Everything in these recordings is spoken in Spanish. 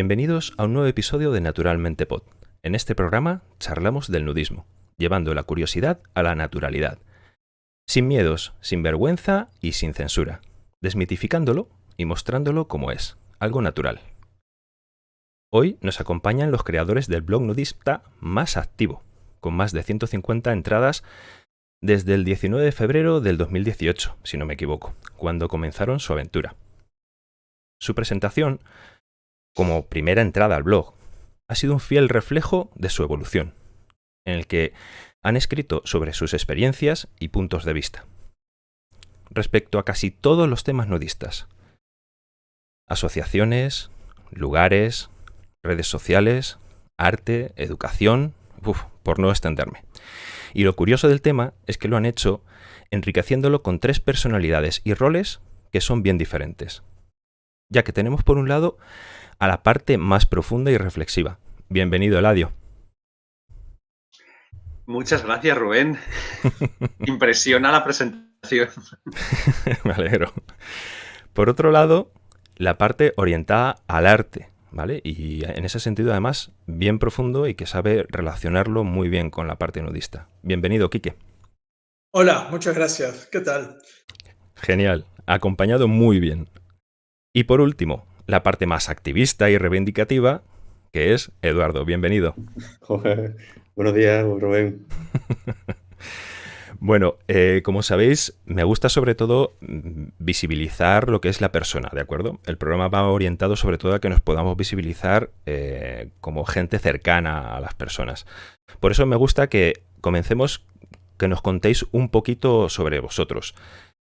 Bienvenidos a un nuevo episodio de Naturalmente Pod. En este programa charlamos del nudismo, llevando la curiosidad a la naturalidad. Sin miedos, sin vergüenza y sin censura, desmitificándolo y mostrándolo como es, algo natural. Hoy nos acompañan los creadores del blog nudista más activo, con más de 150 entradas desde el 19 de febrero del 2018, si no me equivoco, cuando comenzaron su aventura. Su presentación como primera entrada al blog, ha sido un fiel reflejo de su evolución, en el que han escrito sobre sus experiencias y puntos de vista, respecto a casi todos los temas nudistas. Asociaciones, lugares, redes sociales, arte, educación, por no extenderme. Y lo curioso del tema es que lo han hecho enriqueciéndolo con tres personalidades y roles que son bien diferentes. Ya que tenemos por un lado a la parte más profunda y reflexiva. Bienvenido, Eladio. Muchas gracias, Rubén. Impresiona la presentación. Me alegro. Por otro lado, la parte orientada al arte, ¿vale? Y en ese sentido, además, bien profundo y que sabe relacionarlo muy bien con la parte nudista. Bienvenido, Quique. Hola, muchas gracias. ¿Qué tal? Genial, acompañado muy bien. Y por último, la parte más activista y reivindicativa, que es Eduardo. Bienvenido. Buenos días, Rubén. Bueno, eh, como sabéis, me gusta sobre todo mm, visibilizar lo que es la persona, ¿de acuerdo? El programa va orientado sobre todo a que nos podamos visibilizar eh, como gente cercana a las personas. Por eso me gusta que comencemos, que nos contéis un poquito sobre vosotros.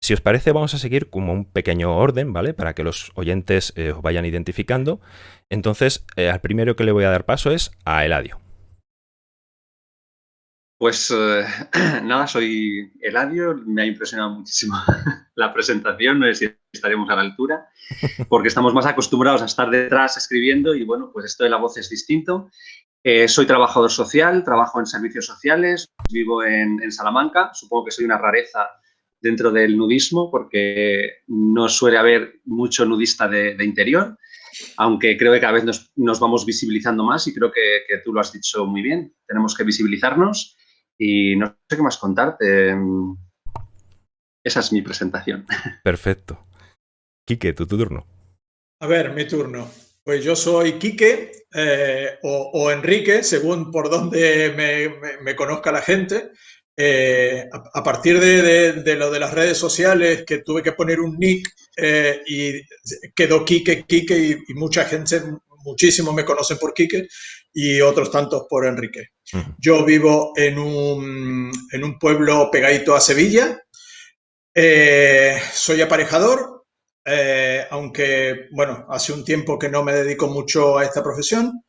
Si os parece, vamos a seguir como un pequeño orden, ¿vale? Para que los oyentes eh, os vayan identificando. Entonces, eh, al primero que le voy a dar paso es a Eladio. Pues eh, nada, soy Eladio, me ha impresionado muchísimo la presentación, no sé si estaremos a la altura, porque estamos más acostumbrados a estar detrás escribiendo y bueno, pues esto de la voz es distinto. soy trabajador social, trabajo en servicios sociales, vivo en, en Salamanca, supongo que soy una rareza dentro del nudismo porque no suele haber mucho nudista de, interior, aunque creo que cada vez nos, vamos visibilizando más y creo que, tú lo has dicho muy bien. Tenemos que visibilizarnos y no sé qué más contarte. Esa es mi presentación. Perfecto. Quique, tu, turno. A ver, mi turno. Pues yo soy Quique eh, o, Enrique, según por donde me conozca la gente. Eh, a, partir de, lo de las redes sociales, que tuve que poner un nick eh, y quedó Kike, Kike y, mucha gente, muchísimo me conocen por Kike y otros tantos por Enrique. Yo vivo en un, en un, pueblo pegadito a Sevilla. Eh, soy aparejador, aunque, bueno, hace un tiempo que no me dedico mucho a esta profesión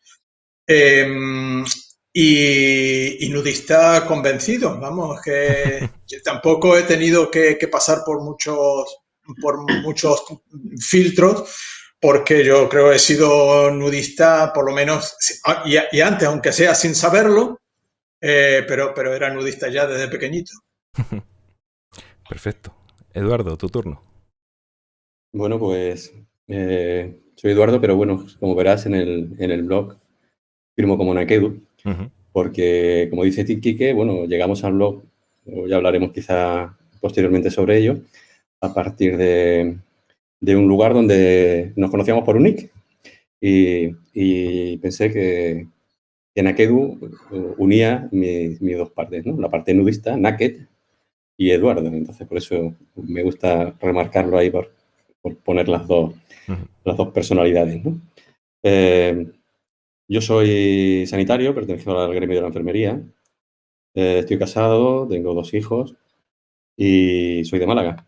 y, nudista convencido, vamos, que, tampoco he tenido que, pasar por muchos, por muchos filtros, porque yo creo que he sido nudista por lo menos, y, antes, aunque sea sin saberlo, eh, pero, pero era nudista ya desde pequeñito. Perfecto. Eduardo, tu turno. Bueno, pues eh, soy Eduardo, pero bueno, como verás en el, en el blog, firmo como Nakedu. Porque, como dice Quique, bueno, llegamos al blog, ya hablaremos quizá posteriormente sobre ello, a partir de, un lugar donde nos conocíamos por un nick. Y, pensé que, en Nakedu eh, unía mis, dos partes, ¿no? La parte nudista, Naked, y Eduardo. Entonces, por eso me gusta remarcarlo ahí por, poner las dos, las dos personalidades, ¿no? Eh, yo soy sanitario, pertenezco al gremio de la enfermería. Eh, estoy casado, tengo dos hijos y soy de Málaga.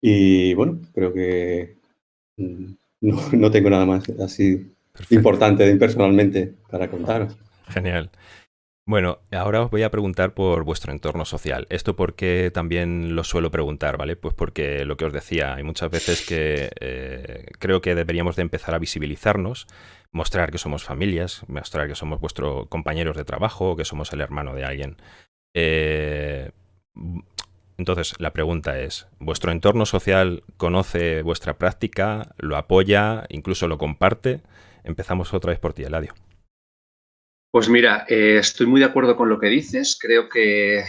Y bueno, creo que mm, no, tengo nada más así importante personalmente para contaros. Genial. Bueno, ahora os voy a preguntar por vuestro entorno social. Esto porque también lo suelo preguntar, ¿vale? Pues porque lo que os decía, hay muchas veces que eh, creo que deberíamos de empezar a visibilizarnos, mostrar que somos familias, mostrar que somos vuestros compañeros de trabajo, que somos el hermano de alguien. Eh, Entonces, la pregunta es, ¿vuestro entorno social conoce vuestra práctica, lo apoya, incluso lo comparte? Empezamos otra vez por ti, Eladio. Pues mira, eh, estoy muy de acuerdo con lo que dices. Creo que,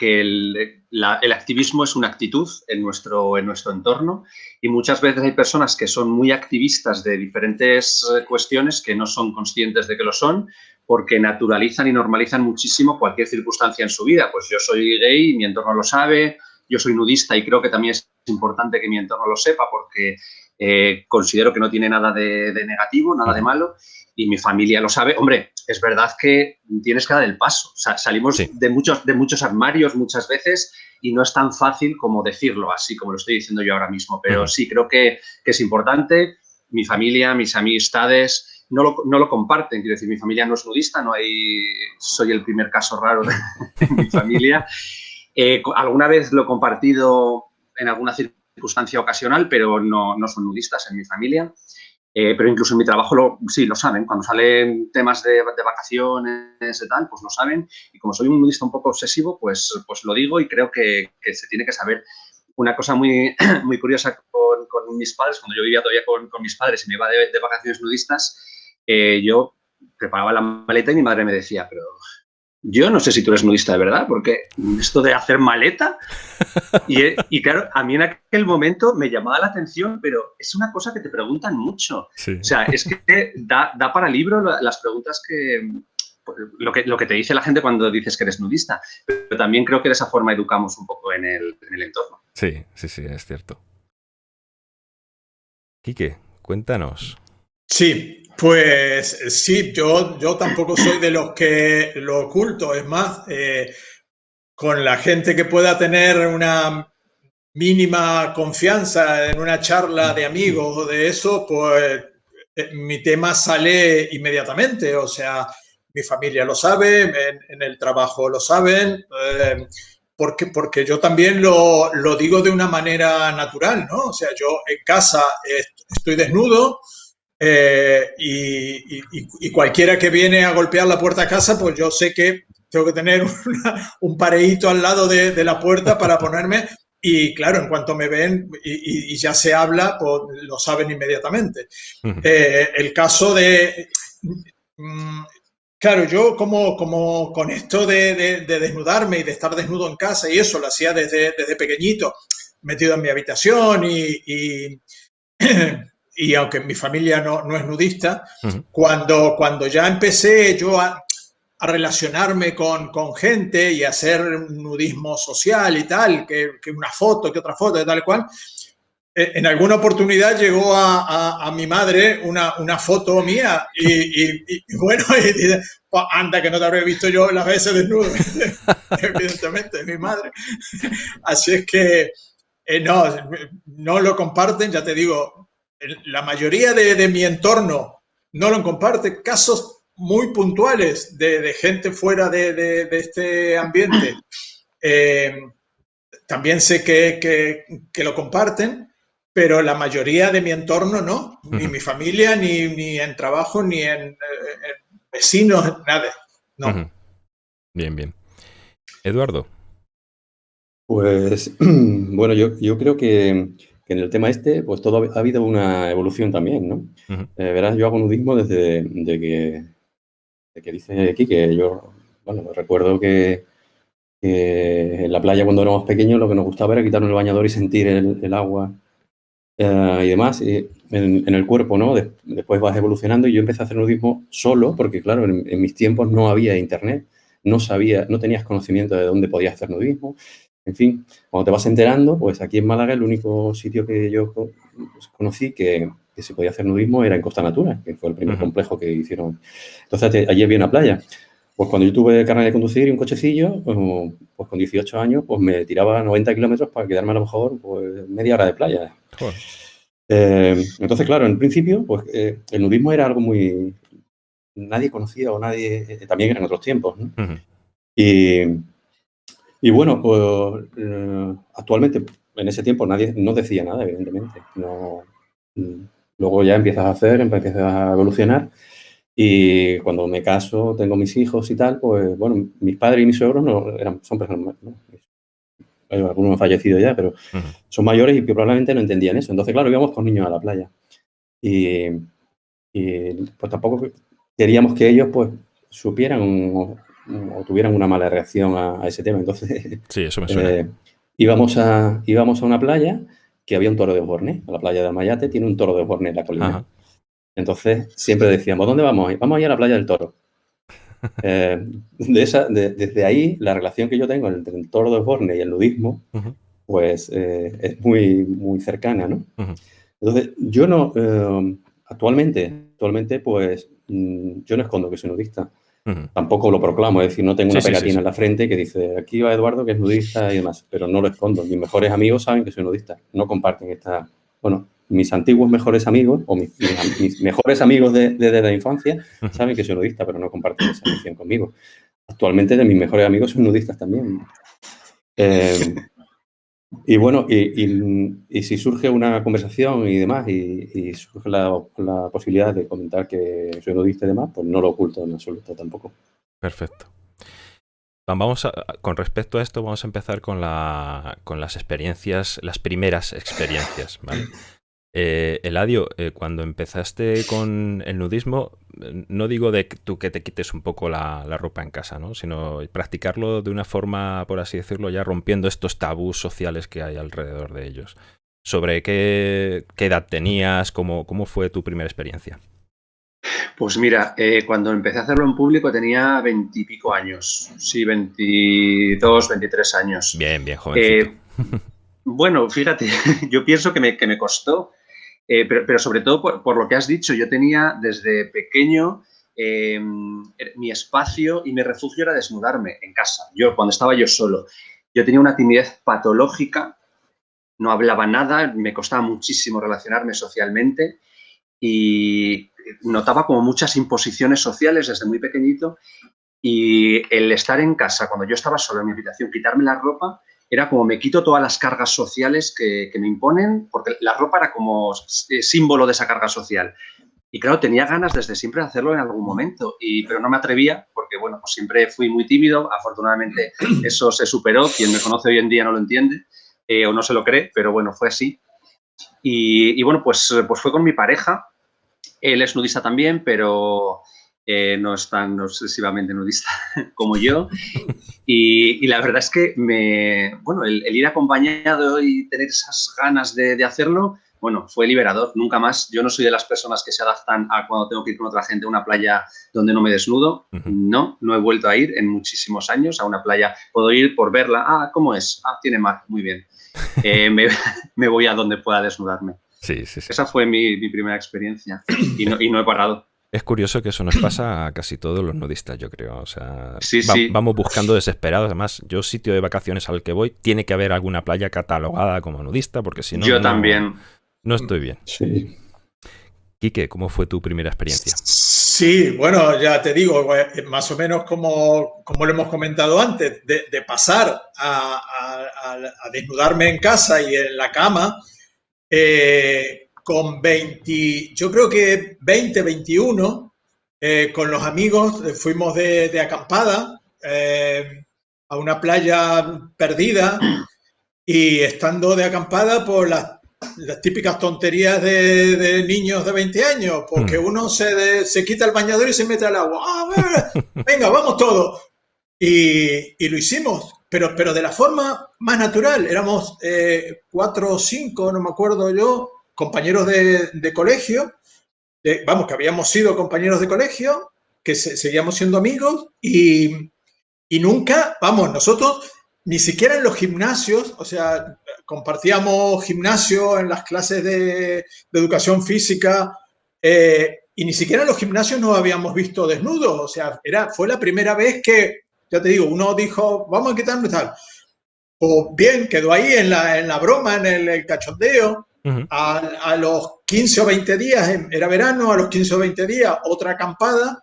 el, activismo es una actitud en nuestro, en nuestro entorno y muchas veces hay personas que son muy activistas de diferentes eh, cuestiones que no son conscientes de que lo son porque naturalizan y normalizan muchísimo cualquier circunstancia en su vida. Pues yo soy gay y mi entorno lo sabe, yo soy nudista y creo que también es importante que mi entorno lo sepa porque eh, considero que no tiene nada de, negativo, nada de malo y mi familia lo sabe. Hombre, es verdad que tienes que dar el paso. salimos de, muchos, de muchos armarios muchas veces y no es tan fácil como decirlo así, como lo estoy diciendo yo ahora mismo. Pero sí, creo que, que es importante. Mi familia, mis amistades, no lo, no lo, comparten. Quiero decir, mi familia no es nudista, no hay, soy el primer caso raro de, mi familia. Eh, alguna vez lo he compartido en alguna circunstancia ocasional, pero no, no son nudistas en mi familia. Eh, pero incluso en mi trabajo lo, sí lo saben. Cuando salen temas de, de, vacaciones y tal, pues lo saben. Y como soy un nudista un poco obsesivo, pues, pues lo digo y creo que, que se tiene que saber. Una cosa muy, muy curiosa con, con, mis padres, cuando yo vivía todavía con, con mis padres y me iba de, de vacaciones nudistas, eh, yo preparaba la maleta y mi madre me decía, pero yo no sé si tú eres nudista de verdad, porque esto de hacer maleta, y, claro, a mí en aquel momento me llamaba la atención, pero es una cosa que te preguntan mucho. O sea, es que da, para libro las preguntas que lo, que, lo que te dice la gente cuando dices que eres nudista, pero también creo que de esa forma educamos un poco en el, en el entorno. Sí, sí, sí, es cierto. Quique, cuéntanos. Sí, pues sí, yo, yo tampoco soy de los que lo oculto. Es más, eh, con la gente que pueda tener una mínima confianza en una charla de amigos o de eso, pues eh, mi tema sale inmediatamente. O sea, mi familia lo sabe, en, el trabajo lo saben, eh, porque, porque yo también lo, lo, digo de una manera natural, ¿no? O sea, yo en casa estoy desnudo, eh, y, cualquiera que viene a golpear la puerta a casa, pues yo sé que tengo que tener un pareíto al lado de, la puerta para ponerme. Y claro, en cuanto me ven y, ya se habla, pues lo saben inmediatamente. Eh, el caso de... Mm, claro, yo como, como con esto de, desnudarme y de estar desnudo en casa y eso lo hacía desde, desde pequeñito, metido en mi habitación y y aunque mi familia no, no es nudista, cuando, cuando ya empecé yo a, a relacionarme con, con, gente y a hacer nudismo social y tal, que, que, una foto, que otra foto, de tal cual, eh, en alguna oportunidad llegó a, a, mi madre una, una, foto mía y, y, bueno, y dice, pues anda que no te habré visto yo las veces desnudo, evidentemente, mi madre. Así es que eh, no, no lo comparten, ya te digo, la mayoría de, mi entorno no lo comparte. Casos muy puntuales de, gente fuera de, este ambiente. Eh, también sé que, lo comparten, pero la mayoría de mi entorno no. Ni mi familia, ni, en trabajo, ni en, vecinos, nada. No. Bien, bien. Eduardo. Pues, bueno, yo, yo creo que que en el tema este, pues todo ha habido una evolución también, ¿no? Eh, verás, yo hago nudismo desde de que, de que dice aquí que yo, bueno, recuerdo que, en la playa cuando éramos pequeños lo que nos gustaba era quitarnos el bañador y sentir el, agua eh, y demás en, el cuerpo, ¿no? después vas evolucionando y yo empecé a hacer nudismo solo porque, claro, en, en mis tiempos no había internet, no sabía, no tenías conocimiento de dónde podías hacer nudismo. En fin, cuando te vas enterando, pues aquí en Málaga el único sitio que yo pues, conocí que, se podía hacer nudismo era en Costa Natura, que fue el primer complejo que hicieron. Entonces allí había una playa. Pues cuando yo tuve carnet de conducir y un cochecillo, pues, pues con 18 años, pues me tiraba 90 kilómetros para quedarme a lo mejor pues, media hora de playa. Eh, entonces, claro, en principio, pues eh, el nudismo era algo muy... Nadie conocía o nadie... Eh, también eran otros tiempos, ¿no? Y y bueno, pues eh, actualmente, en ese tiempo nadie no decía nada, evidentemente. No, mm, luego ya empiezas a hacer, empiezas a evolucionar. Y cuando me caso, tengo mis hijos y tal, pues bueno, mis padres y mis suegros no, eran, son personas, algunos han fallecido ya, pero son mayores y probablemente no entendían eso. Entonces, claro, íbamos con niños a la playa. Y, pues tampoco queríamos que ellos pues supieran o, tuvieran una mala reacción a, ese tema. Entonces, sí, eso me suena. Eh, íbamos, a, íbamos a una playa que había un toro de Borne. A la playa de Mayate tiene un toro de Borne en la colina. Entonces, siempre decíamos, ¿dónde vamos? Vamos a ir a la playa del toro. Eh, de esa, desde ahí, la relación que yo tengo entre el toro de Borne y el nudismo, pues eh, es muy, muy cercana, ¿no? Entonces, yo no, actualmente, actualmente, pues mm, yo no escondo que soy nudista. Tampoco lo proclamo, es decir, no tengo una pegatina en la frente que dice, aquí va Eduardo que es nudista y demás, pero no lo escondo. Mis mejores amigos saben que soy nudista, no comparten esta, bueno, mis antiguos mejores amigos o mis, mejores amigos desde la infancia saben que soy nudista, pero no comparten esa visión conmigo. Actualmente de mis mejores amigos son nudistas también. Eh, y bueno, y, si surge una conversación y demás, y, surge la, posibilidad de comentar que soy nudista y demás, pues no lo oculto en absoluto tampoco. Perfecto. Vamos a, con respecto a esto, vamos a empezar con, la, con las experiencias, las primeras experiencias, ¿vale? Eh, Eladio, eh, cuando empezaste con el nudismo, no digo de tú que te quites un poco la, ropa en casa, ¿no? sino practicarlo de una forma, por así decirlo, ya rompiendo estos tabús sociales que hay alrededor de ellos. ¿Sobre qué, edad tenías? Cómo, ¿Cómo fue tu primera experiencia? Pues mira, eh, cuando empecé a hacerlo en público tenía veintipico años, sí, veintidós, veintitrés años. Bien, bien, jovencito. bueno, fíjate, yo pienso que me, que me costó eh, pero, sobre todo por, lo que has dicho, yo tenía desde pequeño eh, mi espacio y mi refugio era desnudarme en casa. Yo, cuando estaba yo solo, yo tenía una timidez patológica, no hablaba nada, me costaba muchísimo relacionarme socialmente y notaba como muchas imposiciones sociales desde muy pequeñito y el estar en casa, cuando yo estaba solo en mi habitación, quitarme la ropa, era como me quito todas las cargas sociales que, me imponen, porque la ropa era como eh, símbolo de esa carga social. Y claro, tenía ganas desde siempre de hacerlo en algún momento, y, pero no me atrevía porque, bueno, pues siempre fui muy tímido. Afortunadamente eso se superó. Quien me conoce hoy en día no lo entiende eh, o no se lo cree, pero bueno, fue así. Y, y, bueno, pues, pues fue con mi pareja. Él es nudista también, pero eh, no es tan obsesivamente nudista como yo. Y, la verdad es que me, bueno, el, ir acompañado y tener esas ganas de, hacerlo, bueno, fue liberador. Nunca más, yo no soy de las personas que se adaptan a cuando tengo que ir con otra gente a una playa donde no me desnudo. No, no he vuelto a ir en muchísimos años a una playa. Puedo ir por verla. Ah, ¿cómo es? Ah, tiene mar. Muy bien. Eh, me, voy a donde pueda desnudarme. Sí, sí, sí. Esa fue mi, primera experiencia y no, y no he parado. Es curioso que eso nos pasa a casi todos los nudistas, yo creo. O sea, sí, sí. vamos buscando desesperados. Además, yo sitio de vacaciones al que voy, tiene que haber alguna playa catalogada como nudista, porque si no... Yo también. No estoy bien. Sí. Quique, ¿cómo fue tu primera experiencia? Sí, bueno, ya te digo, eh, más o menos como, como lo hemos comentado antes, de, pasar a, a, desnudarme en casa y en la cama, eh, con 20, yo creo que 20, 21, eh, con los amigos eh, fuimos de, acampada eh, a una playa perdida y estando de acampada por las, típicas tonterías de, niños de 20 años, porque hmm. uno se, se quita el bañador y se mete al agua. ¡Ah, venga, vamos todos. Y, y, lo hicimos, pero, pero de la forma más natural. Éramos cuatro o cinco, no me acuerdo yo, compañeros de, colegio, vamos, que habíamos sido compañeros de colegio, que seguíamos siendo amigos y, nunca, vamos, nosotros ni siquiera en los gimnasios, o sea, compartíamos gimnasio en las clases de, educación física eh, y ni siquiera en los gimnasios nos habíamos visto desnudos, o sea, era, fue la primera vez que, ya te digo, uno dijo, vamos a quitarnos tal. O bien, quedó ahí en la, en la broma, en el cachondeo, a, los 15 o 20 días, era verano, a los 15 o 20 días otra acampada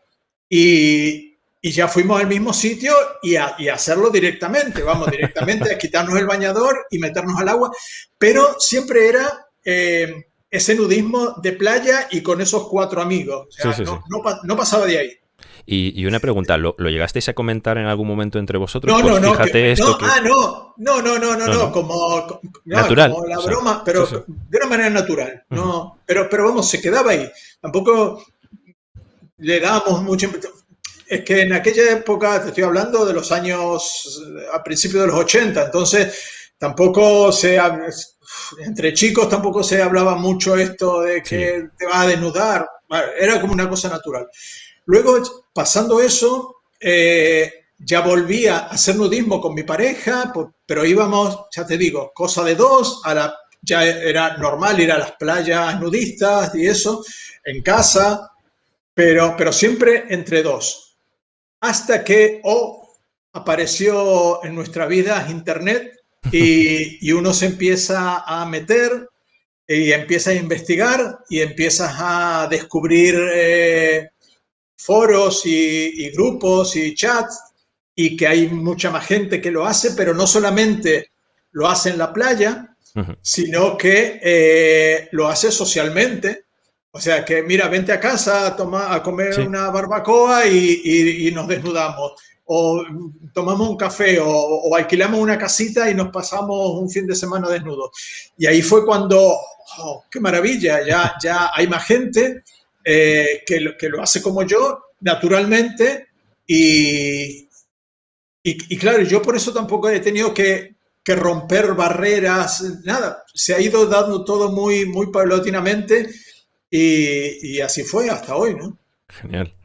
y, y ya fuimos al mismo sitio y a, y hacerlo directamente, vamos, directamente a quitarnos el bañador y meternos al agua, pero siempre era eh, ese nudismo de playa y con esos cuatro amigos, no, no, pasaba de ahí. Y, una pregunta, ¿lo, llegasteis a comentar en algún momento entre vosotros? No, pues no, fíjate esto no, ah, no, no, no, no, no, no, como, natural, como la broma, pero de una manera natural, no, pero, pero vamos, se quedaba ahí. Tampoco le dábamos mucho es que en aquella época, te estoy hablando de los años, a principios de los 80, entonces tampoco se, entre chicos tampoco se hablaba mucho esto de que te va a desnudar, era como una cosa natural. Luego, pasando eso, eh, ya volví a hacer nudismo con mi pareja, pero íbamos, ya te digo, cosa de dos, ya era normal ir a las playas nudistas y eso, en casa, pero, siempre entre dos. Hasta que o apareció en nuestra vida Internet y, uno se empieza a meter y empieza a investigar y empiezas a descubrir eh, foros y, grupos y chats y que hay mucha más gente que lo hace, pero no solamente lo hace en la playa, sino que eh, lo hace socialmente. O sea, que mira, vente a casa a, tomar, a comer una barbacoa y, nos desnudamos o tomamos un café o, alquilamos una casita y nos pasamos un fin de semana desnudos. Y ahí fue cuando, oh, qué maravilla, ya, ya hay más gente eh, que, lo, que lo hace como yo, naturalmente, y, y, claro, yo por eso tampoco he tenido que, que, romper barreras, nada, se ha ido dando todo muy, muy paulatinamente y, y así fue hasta hoy, ¿no? Genial.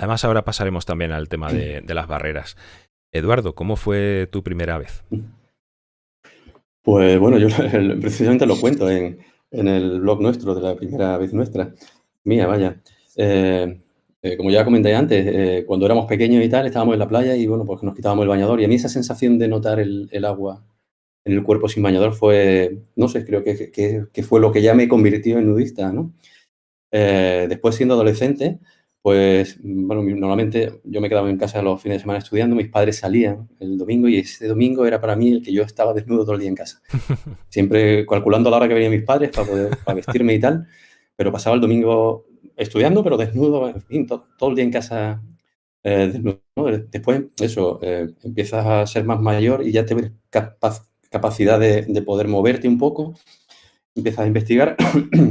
Además, ahora pasaremos también al tema de, las barreras. Eduardo, ¿cómo fue tu primera vez? Pues bueno, yo precisamente lo cuento en, el blog nuestro de la primera vez nuestra, mía, vaya. Eh, eh, como ya comenté antes, eh, cuando éramos pequeños y tal, estábamos en la playa y bueno, pues nos quitábamos el bañador y a mí esa sensación de notar el, agua en el cuerpo sin bañador fue, no sé, creo que, que, fue lo que ya me convirtió en nudista, ¿no? después siendo adolescente, pues, bueno, normalmente yo me quedaba en casa los fines de semana estudiando, mis padres salían el domingo y ese domingo era para mí el que yo estaba desnudo todo el día en casa. Siempre calculando la hora que venían mis padres para poder para vestirme y tal, pero pasaba el domingo estudiando, pero desnudo, en fin, todo, el día en casa eh, desnudo. Después, eso, eh, empiezas a ser más mayor y ya te ves capacidad de, de poder moverte un poco, empiezas a investigar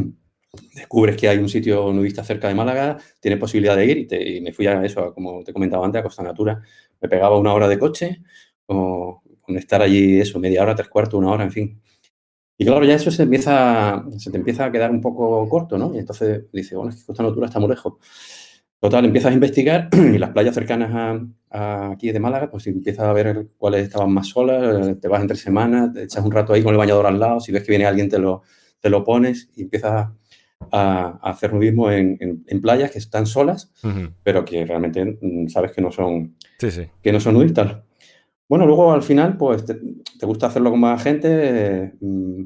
descubres que hay un sitio nudista cerca de Málaga, tienes posibilidad de ir y, me fui a eso, como te comentaba antes, a Costa Natura. Me pegaba una hora de coche o con estar allí eso, media hora, tres cuartos, una hora, en fin. Y claro, ya eso se, empieza, se te empieza a quedar un poco corto, ¿no? Y entonces dices, bueno, es que Costa Natura está muy lejos. Total, empiezas a investigar y las playas cercanas a, aquí de Málaga, pues empiezas a ver cuáles estaban más solas, te vas entre semanas, te echas un rato ahí con el bañador al lado, si ves que viene alguien te lo, te lo pones y empiezas a, hacer nudismo en, playas que están solas, pero que realmente mm, sabes que no son, Que no son nudistas. Bueno, luego al final, pues te, gusta hacerlo con más gente. Mm,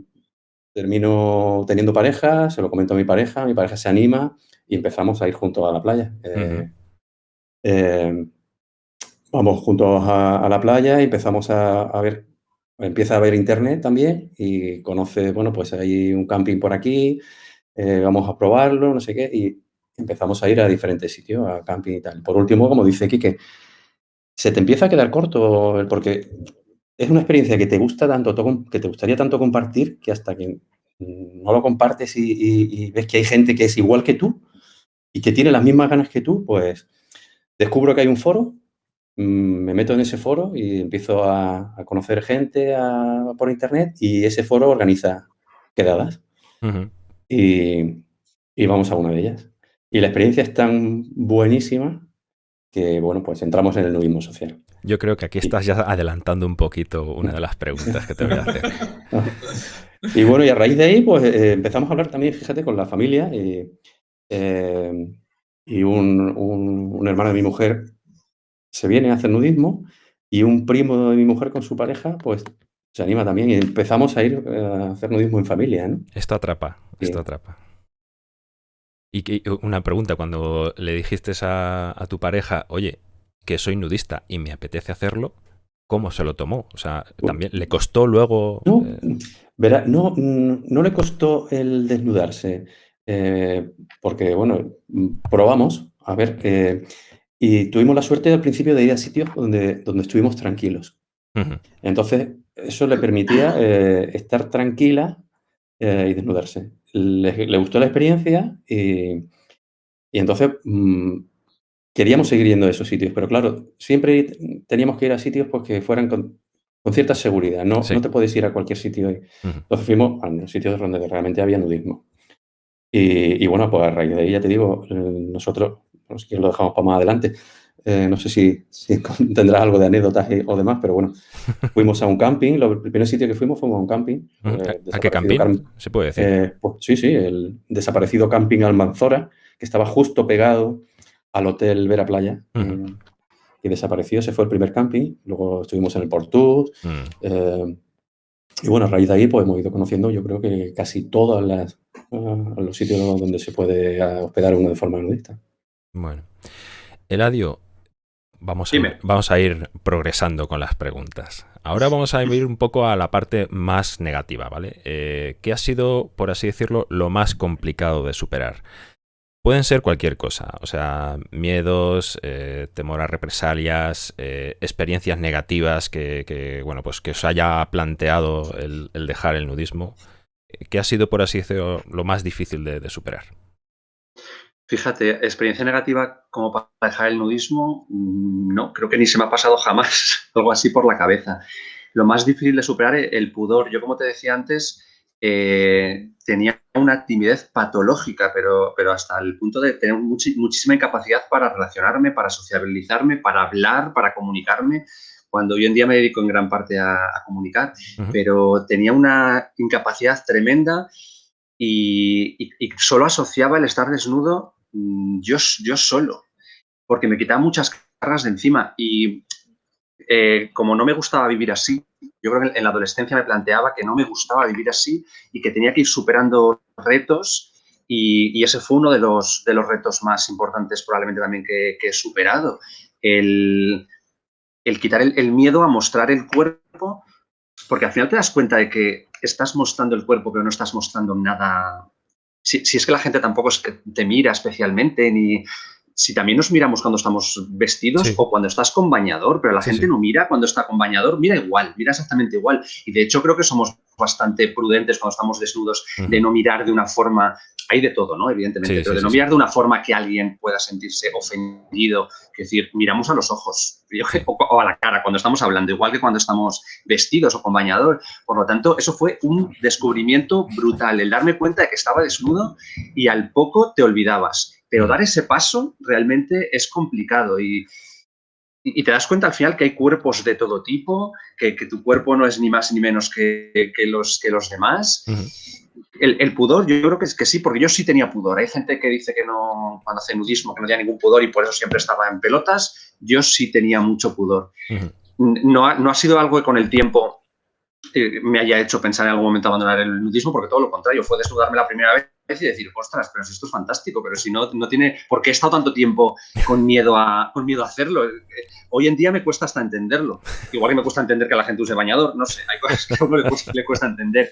termino teniendo pareja, se lo comento a mi pareja, mi pareja se anima y empezamos a ir juntos a la playa. Eh, eh, vamos juntos a, la playa y empezamos a, a, ver, empieza a ver internet también y conoce, bueno, pues hay un camping por aquí, eh, vamos a probarlo, no sé qué, y empezamos a ir a diferentes sitios, a camping y tal. Por último, como dice Quique, se te empieza a quedar corto porque es una experiencia que te gusta tanto, que te gustaría tanto compartir, que hasta que no lo compartes y, ves que hay gente que es igual que tú y que tiene las mismas ganas que tú, pues descubro que hay un foro, mm, me meto en ese foro y empiezo a, conocer gente por internet y ese foro organiza quedadas y, vamos a una de ellas. Y la experiencia es tan buenísima que, bueno, pues entramos en el nudismo social. Yo creo que aquí estás ya adelantando un poquito una de las preguntas que te voy a hacer. y bueno, y a raíz de ahí, pues eh, empezamos a hablar también, fíjate, con la familia y, eh, y un, un, hermano de mi mujer se viene a hacer nudismo y un primo de mi mujer con su pareja, pues se anima también y empezamos a ir eh, a hacer nudismo en familia. ¿no? Esto atrapa, esto atrapa. Y una pregunta, cuando le dijiste a, tu pareja, oye, que soy nudista y me apetece hacerlo, ¿cómo se lo tomó? O sea, también le costó luego. No, eh? verá, no, no, le costó el desnudarse, eh, porque, bueno, probamos a ver. Y tuvimos la suerte al principio de ir a sitios donde, donde estuvimos tranquilos. Entonces, eso le permitía eh, estar tranquila eh, y desnudarse. Le, gustó la experiencia y, entonces mm, queríamos seguir yendo a esos sitios, pero claro, siempre teníamos que ir a sitios pues, que fueran con, cierta seguridad, no, no te puedes ir a cualquier sitio. Ahí. Entonces fuimos a los sitios donde realmente había nudismo. Y, bueno, pues a raíz de ahí, ya te digo, eh, nosotros, pues, lo dejamos para más adelante, eh, no sé si, si, tendrás algo de anécdotas o demás, pero bueno, fuimos a un camping. el primer sitio que fuimos fue a un camping. Eh, ¿A qué camping? ¿Se puede decir? Eh, pues, sí, sí, el desaparecido camping Almanzora, que estaba justo pegado al hotel Vera Playa. y desapareció, ese fue el primer camping. Luego estuvimos en el Portus. Mm. y bueno, a raíz de ahí pues hemos ido conociendo, yo creo que casi todos los sitios donde se puede hospedar uno de forma nudista. Bueno. Eladio, Vamos a, ir, vamos a, ir, progresando con las preguntas. Ahora vamos a ir un poco a la parte más negativa, ¿vale? Eh, ¿Qué ha sido, por así decirlo, lo más complicado de superar? Pueden ser cualquier cosa, o sea, miedos, eh, temor a represalias, eh, experiencias negativas que, bueno, pues que os haya planteado el, dejar el nudismo. ¿Qué ha sido, por así decirlo, lo más difícil de superar? Fíjate, experiencia negativa como para dejar el nudismo, mm, no, creo que ni se me ha pasado jamás algo así por la cabeza. Lo más difícil de superar es el pudor. Yo, como te decía antes, eh, tenía una timidez patológica, pero, pero hasta el punto de tener muchísima incapacidad para relacionarme, para sociabilizarme, para hablar, para comunicarme, cuando hoy en día me dedico en gran parte a, comunicar, pero tenía una incapacidad tremenda y, y, solo asociaba el estar desnudo yo, yo solo, porque me quitaba muchas cargas de encima y eh, como no me gustaba vivir así, yo creo que en la adolescencia me planteaba que no me gustaba vivir así y que tenía que ir superando retos y, ese fue uno de los, de los retos más importantes probablemente también que, he superado. El, quitar el, miedo a mostrar el cuerpo, porque al final te das cuenta de que estás mostrando el cuerpo pero no estás mostrando nada, si, es que la gente tampoco es que te mira especialmente, ni si también nos miramos cuando estamos vestidos o cuando estás con bañador, pero la gente no mira cuando está con bañador, mira igual, mira exactamente igual. Y de hecho creo que somos bastante prudentes cuando estamos desnudos de no mirar de una forma hay de todo, ¿no? Evidentemente, pero de no mirar de una forma que alguien pueda sentirse ofendido. Es decir, miramos a los ojos o, a la cara cuando estamos hablando, igual que cuando estamos vestidos o con bañador. Por lo tanto, eso fue un descubrimiento brutal, el darme cuenta de que estaba desnudo y al poco te olvidabas. Pero dar ese paso realmente es complicado y, y te das cuenta al final que hay cuerpos de todo tipo, que, que tu cuerpo no es ni más ni menos que, que los, que los demás el, pudor, yo creo que es que sí, porque yo sí tenía pudor. Hay gente que dice que no, cuando hace nudismo, que no tenía ningún pudor y por eso siempre estaba en pelotas. Yo sí tenía mucho pudor. no, ha, no, ha, sido algo que con el tiempo eh, me haya hecho pensar en algún momento abandonar el nudismo, porque todo lo contrario, fue desnudarme la primera vez y decir, ostras, pero si esto es fantástico, pero si no, no tiene, ¿por qué he estado tanto tiempo con miedo a, con miedo a hacerlo? Hoy en día me cuesta hasta entenderlo. Igual que me cuesta entender que la gente use bañador, no sé, hay cosas que a uno le cuesta entender.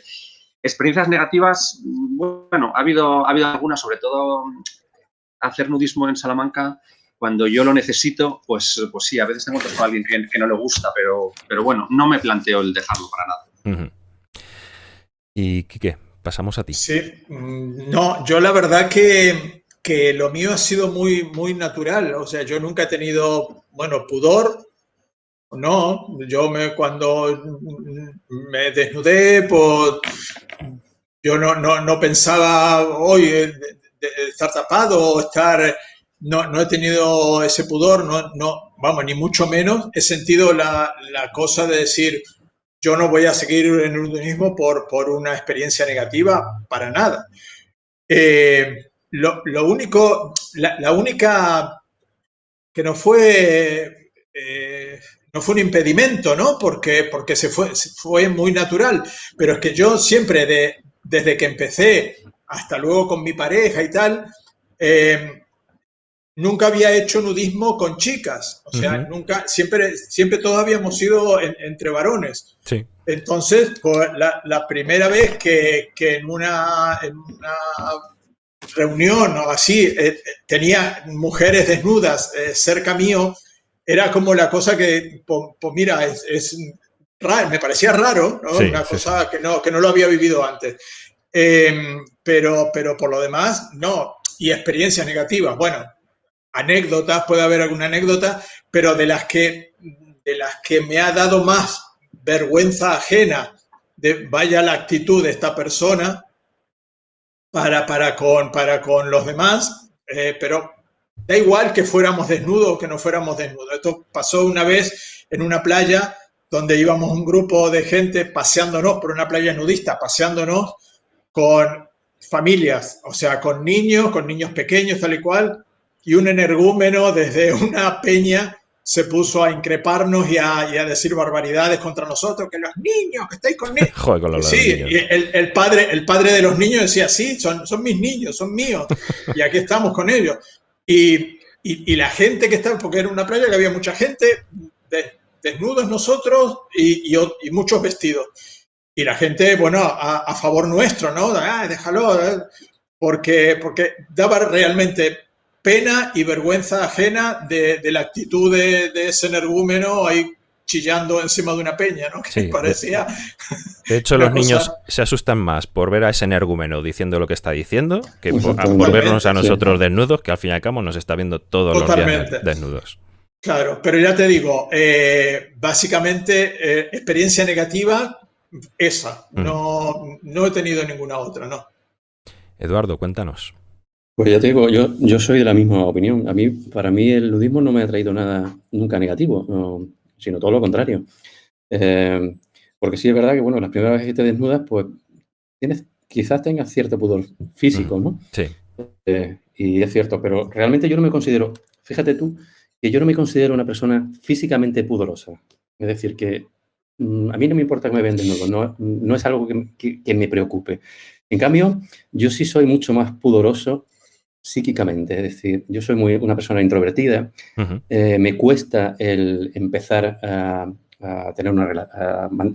Experiencias negativas, bueno, ha habido, ha habido algunas, sobre todo hacer nudismo en Salamanca, cuando yo lo necesito, pues, pues sí, a veces tengo a alguien que, no le gusta, pero, pero bueno, no me planteo el dejarlo para nada. ¿Y qué? Pasamos a ti. Sí, mm, no, yo la verdad que, que lo mío ha sido muy, muy natural. O sea, yo nunca he tenido, bueno, pudor, no, yo me cuando me desnudé, pues yo no, no, pensaba hoy estar tapado o estar, no, no, he tenido ese pudor, no, no, vamos, ni mucho menos he sentido la, cosa de decir, yo no voy a seguir en el nudismo por, por una experiencia negativa, para nada. Eh, lo, único, la, única que no fue eh, no fue un impedimento, ¿no? Porque, porque se fue, fue muy natural. Pero es que yo siempre, de, desde que empecé hasta luego con mi pareja y tal, eh, nunca había hecho nudismo con chicas. O sea, nunca, siempre, siempre todos habíamos sido entre varones. Sí. Entonces, pues, la, primera vez que, en, una, en una reunión o así eh, tenía mujeres desnudas eh, cerca mío, era como la cosa que, pues, mira, es, raro, me parecía raro, una cosa Que, no, que no lo había vivido antes. Em, pero, pero por lo demás, no. Y experiencias negativas, bueno, anécdotas, puede haber alguna anécdota, pero de las que, de las que me ha dado más vergüenza ajena de vaya la actitud de esta persona para, para, con, para con los demás, eh, pero da igual que fuéramos desnudos o que no fuéramos desnudos. Esto pasó una vez en una playa donde íbamos un grupo de gente paseándonos por una playa nudista, paseándonos con familias, o sea, con niños, con niños pequeños, tal y cual, y un energúmeno desde una peña se puso a increparnos y a, decir barbaridades contra nosotros, que los niños, que estáis con niños. Joder, con los sí, el, padre, el padre de los niños decía, sí, son, son mis niños, son míos, y aquí estamos con ellos. Y, la gente que estaba, porque era una playa que había mucha gente, desnudos nosotros y, muchos vestidos. Y la gente, bueno, a, favor nuestro, ¿no? Ah, déjalo, eh", porque, porque daba realmente pena y vergüenza ajena de, la actitud de, ese energúmeno ahí chillando encima de una peña, ¿no? Que parecía... De, hecho, los niños se asustan más por ver a ese energúmeno diciendo lo que está diciendo que por, vernos a nosotros desnudos, que al fin y al cabo nos está viendo todos los días desnudos. Claro, pero ya te digo, eh, básicamente eh, experiencia negativa, esa. Mm. No, no he tenido ninguna otra, ¿no? Eduardo, cuéntanos. Pues ya te digo, yo, yo soy de la misma opinión. A mí, para mí el nudismo no me ha traído nada nunca negativo, sino todo lo contrario. Eh, porque sí es verdad que, bueno, las primeras veces que te desnudas, pues tienes, quizás tengas cierto pudor físico, ¿no? Sí. y es cierto, pero realmente yo no me considero, fíjate tú, que yo no me considero una persona físicamente pudorosa. Es decir, que mm, a mí no me importa que me vean desnudo, no, no es algo que, me preocupe. En cambio, yo sí soy mucho más pudoroso psíquicamente, es decir, yo soy muy, una persona introvertida, eh, me cuesta el empezar a, tener una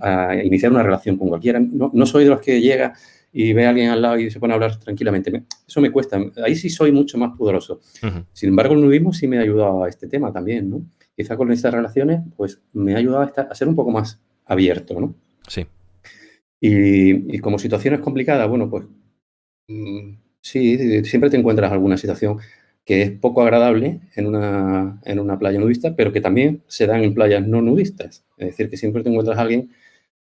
a, iniciar una relación con cualquiera. No, no, soy de los que llega y ve a alguien al lado y se pone a hablar tranquilamente. Eso me cuesta. Ahí sí soy mucho más pudoroso. Sin embargo, el nudismo sí me ha ayudado a este tema también, ¿no? Quizá con estas relaciones, pues me ha ayudado a, ser un poco más abierto, ¿no? Sí. Y, como situaciones complicadas, bueno, pues mm, sí, siempre te encuentras alguna situación que es poco agradable en una, en una playa nudista, pero que también se dan en playas no nudistas. Es decir, que siempre te encuentras a alguien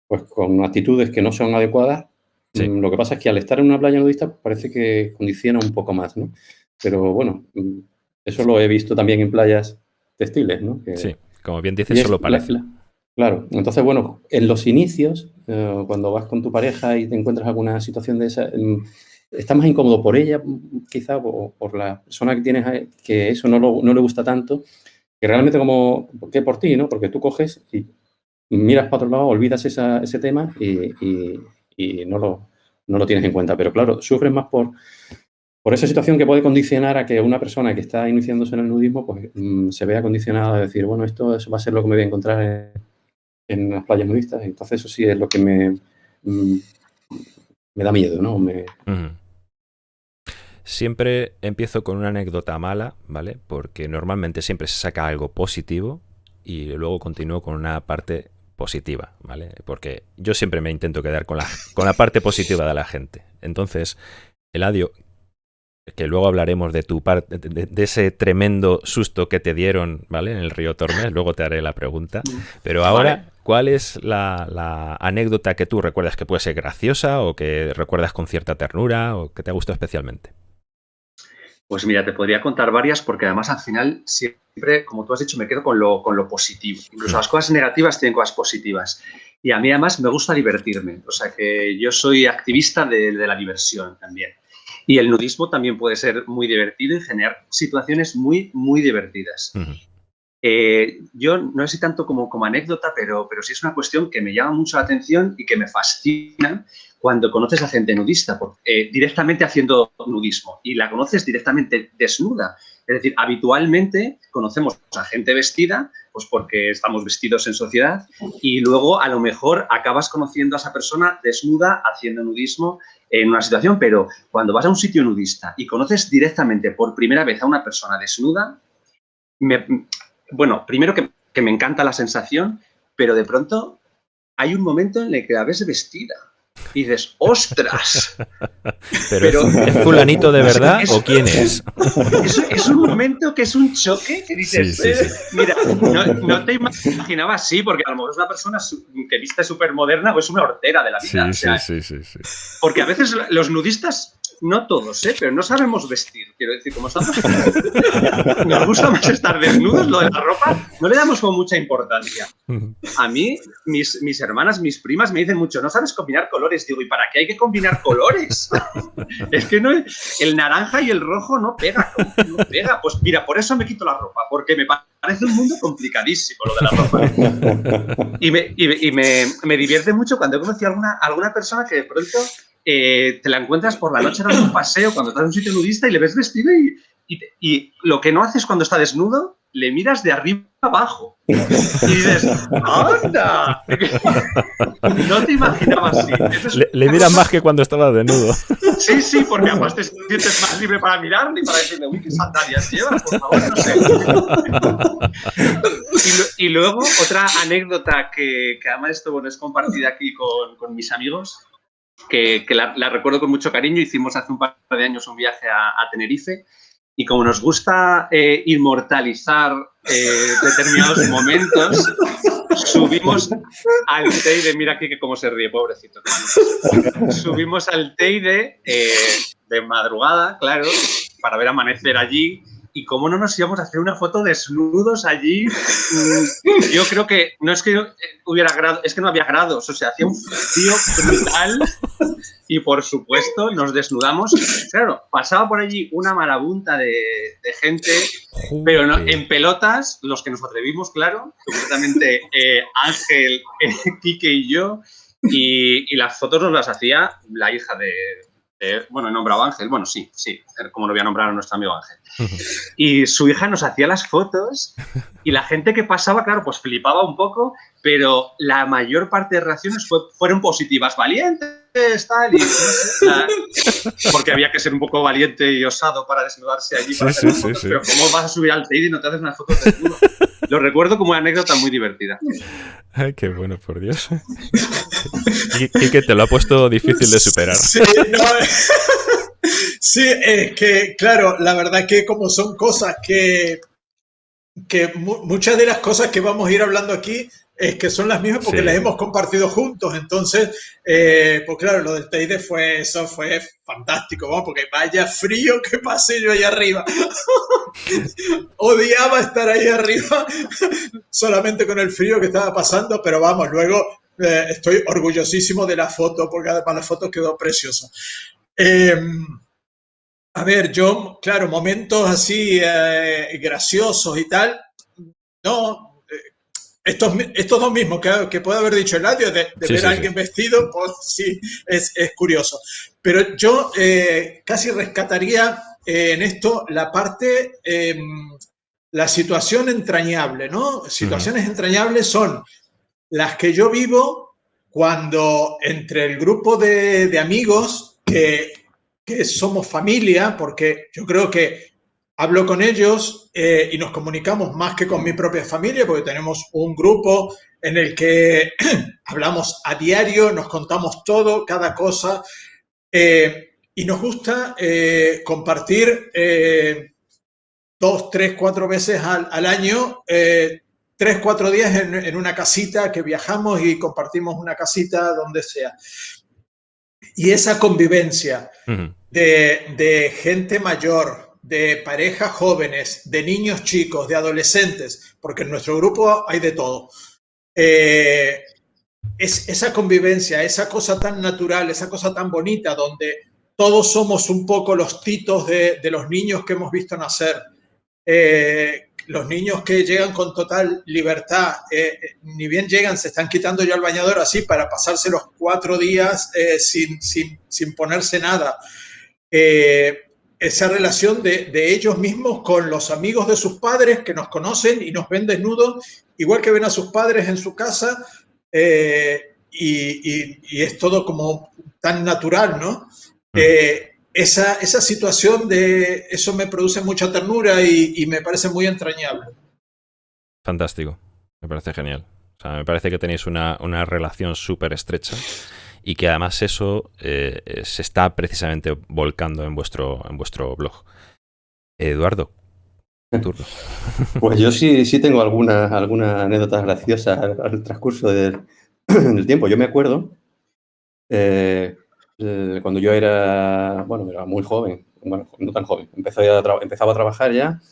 pues, con actitudes que no son adecuadas Mm, lo que pasa es que al estar en una playa nudista parece que condiciona un poco más, ¿no? Pero bueno, mm, eso lo he visto también en playas textiles, ¿no? sí, como bien dices, solo parece. claro, entonces bueno, en los inicios, eh, cuando vas con tu pareja y te encuentras alguna situación de esa, mm, estás más incómodo por ella, quizá, o por la persona que tienes, que eso no, no le gusta tanto, que realmente como que por ti, ¿no? Porque tú coges y miras para otro lado, olvidas ese tema y, y no lo, no lo tienes en cuenta. Pero claro, sufres más por, por esa situación que puede condicionar a que una persona que está iniciándose en el nudismo pues, mm, se vea condicionada a decir, bueno, esto va a ser lo que me voy a encontrar en, las playas nudistas. Entonces eso sí es lo que me, mm, me da miedo, ¿no? Siempre empiezo con una anécdota mala, ¿vale? Porque normalmente siempre se saca algo positivo y luego continúo con una parte positiva, ¿vale? Porque yo siempre me intento quedar con la, con la parte positiva de la gente. Entonces, Eladio, que luego hablaremos de tu parte, de, ese tremendo susto que te dieron, ¿vale? En el río Tormes, luego te haré la pregunta. Pero ahora, ¿cuál es la, la, anécdota que tú recuerdas que puede ser graciosa o que recuerdas con cierta ternura o que te ha gustado especialmente? Pues mira, te podría contar varias porque además al final siempre, como tú has dicho, me quedo con lo, con lo positivo. Incluso las cosas negativas tienen cosas positivas. Y a mí además me gusta divertirme. O sea que yo soy activista de, la diversión también. Y el nudismo también puede ser muy divertido y generar situaciones muy, muy divertidas. Eh, yo no sé si tanto como, como anécdota, pero, pero sí es una cuestión que me llama mucho la atención y que me fascina cuando conoces a gente nudista, eh, directamente haciendo nudismo y la conoces directamente desnuda. Es decir, habitualmente conocemos a gente vestida Pues porque estamos vestidos en sociedad y luego a lo mejor acabas conociendo a esa persona desnuda haciendo nudismo en una situación, pero cuando vas a un sitio nudista y conoces directamente por primera vez a una persona desnuda, bueno, primero que, que me encanta la sensación, pero de pronto hay un momento en el que la ves vestida y dices, ¡ostras! Pero, ¿es fulanito de verdad o quién es? es? un momento que es un choque que dices, mira, no, te imaginaba así, porque a lo mejor es una persona que viste súper moderna o es una hortera de la vida. sí, sí, sí. Porque a veces los nudistas no todos, ¿eh? pero no sabemos vestir. Quiero decir, como estamos. Nos gusta más estar desnudos, lo de la ropa, no le damos con mucha importancia. A mí, mis, hermanas, mis primas me dicen mucho, no sabes combinar colores. Digo, ¿y para qué hay que combinar colores? es que no, el naranja y el rojo no pega, no pega. Pues mira, por eso me quito la ropa, porque me parece un mundo complicadísimo lo de la ropa. Y me, y me, me divierte mucho cuando he conocido a alguna, alguna persona que de pronto eh, te la encuentras por la noche en un paseo cuando estás en un sitio nudista y le ves vestido y, y, lo que no haces cuando está desnudo, le miras de arriba abajo. Y dices, ¡anda! No te imaginabas así. le, miras más que cuando estaba desnudo. Sí, sí, porque además te sientes más libre para mirar ni para decirle, uy, qué sandalias llevas, por favor, no sé. Y, luego, otra anécdota que, que además esto bueno, es compartida aquí con, con mis amigos, que, la, recuerdo con mucho cariño. Hicimos hace un par de años un viaje a, Tenerife y como nos gusta eh, inmortalizar eh, determinados momentos, subimos al Teide, mira aquí que cómo se ríe, pobrecito. Subimos al Teide eh, de madrugada, claro, para ver amanecer allí y cómo no nos íbamos a hacer una foto desnudos allí. Mm, yo creo que no es que hubiera grado, es que no había grados, o sea, hacía un frío brutal y por supuesto nos desnudamos. Claro, pasaba por allí una marabunta de, gente, pero no, en pelotas, los que nos atrevimos, claro, concretamente eh, Ángel, eh, Quique y yo, y, y las fotos nos las hacía la hija de, bueno, he nombrado Ángel, bueno, sí, sí, como lo voy a nombrar a nuestro amigo Ángel. Y su hija nos hacía las fotos y la gente que pasaba, claro, pues flipaba un poco, pero la mayor parte de reacciones fueron positivas, valientes, tal, y, porque había que ser un poco valiente y osado para desnudarse allí. Para sí, sí, sí, pero ¿cómo vas a subir al TEID y no te haces unas fotos desnudo? Lo recuerdo como una anécdota muy divertida. Ay, qué bueno, por Dios. y, que te lo ha puesto difícil de superar. Sí, no, sí, es que, claro, la verdad que como son cosas que, que muchas de las cosas que vamos a ir hablando aquí es que son las mismas porque las hemos compartido juntos. Entonces, eh, pues claro, lo del Teide fue, eso fue fantástico, ¿no? porque vaya frío que pasé yo ahí arriba. Odiaba estar ahí arriba solamente con el frío que estaba pasando, pero vamos, luego eh, estoy orgullosísimo de la foto porque además la foto quedó preciosa. Em, a ver, yo, claro, momentos así eh, graciosos y tal, no, estos, estos dos mismos que, que puede haber dicho el de, de ver a alguien vestido, pues sí, es, es curioso. Pero yo eh, casi rescataría eh, en esto la parte, em, la situación entrañable, ¿no? Situaciones entrañables son las que yo vivo cuando entre el grupo de, de amigos que, que somos familia, porque yo creo que hablo con ellos eh, y nos comunicamos más que con mi propia familia, porque tenemos un grupo en el que hablamos a diario, nos contamos todo, cada cosa, eh, y nos gusta eh, compartir dos, tres, cuatro veces al, año, tres, cuatro días en, una casita que viajamos y compartimos una casita donde sea. Y esa convivencia de, de gente mayor, de parejas jóvenes, de niños chicos, de adolescentes, porque en nuestro grupo hay de todo. Eh, es esa convivencia, esa cosa tan natural, esa cosa tan bonita, donde todos somos un poco los titos de, los niños que hemos visto nacer. Eh, los niños que llegan con total libertad, eh, ni bien llegan, se están quitando ya el bañador así para pasarse los cuatro días sin, sin, sin, ponerse nada esa relación de, ellos mismos con los amigos de sus padres que nos conocen y nos ven desnudos, igual que ven a sus padres en su casa, eh, y, es todo como tan natural, ¿no? Eh, esa, esa, situación de eso me produce mucha ternura y, me parece muy entrañable. Fantástico, me parece genial. O sea, me parece que tenéis una, una relación súper estrecha y que además eso eh, eh, se está precisamente volcando en vuestro, en vuestro blog. Eduardo, turno. Pues yo sí, sí tengo alguna, alguna anécdota graciosa al, transcurso del, tiempo. Yo me acuerdo eh, cuando yo era, bueno, era muy joven, bueno, no tan joven, empezaba a, empezaba a trabajar ya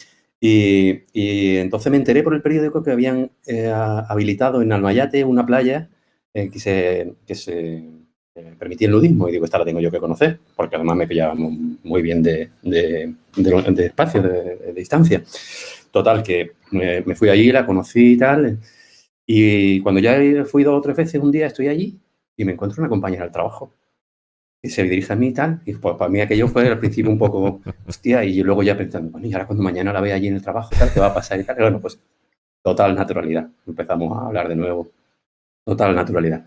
y, y, entonces me enteré por el periódico que habían habilitado en Almayate una playa que se, que se eh, permitía el nudismo y digo, esta la tengo yo que conocer, porque además me pillaba muy bien de, de, espacio, de, distancia. Total, que me, fui allí, la conocí y tal, y cuando ya fui dos o tres veces un día estoy allí y me encuentro una compañera del trabajo y se dirige a mí y tal, y pues para mí aquello fue al principio un poco, hostia, y luego ya pensando, bueno, y ahora cuando mañana la vea allí en el trabajo, tal, ¿qué va a pasar y tal? bueno, pues total naturalidad, empezamos a hablar de nuevo, total naturalidad.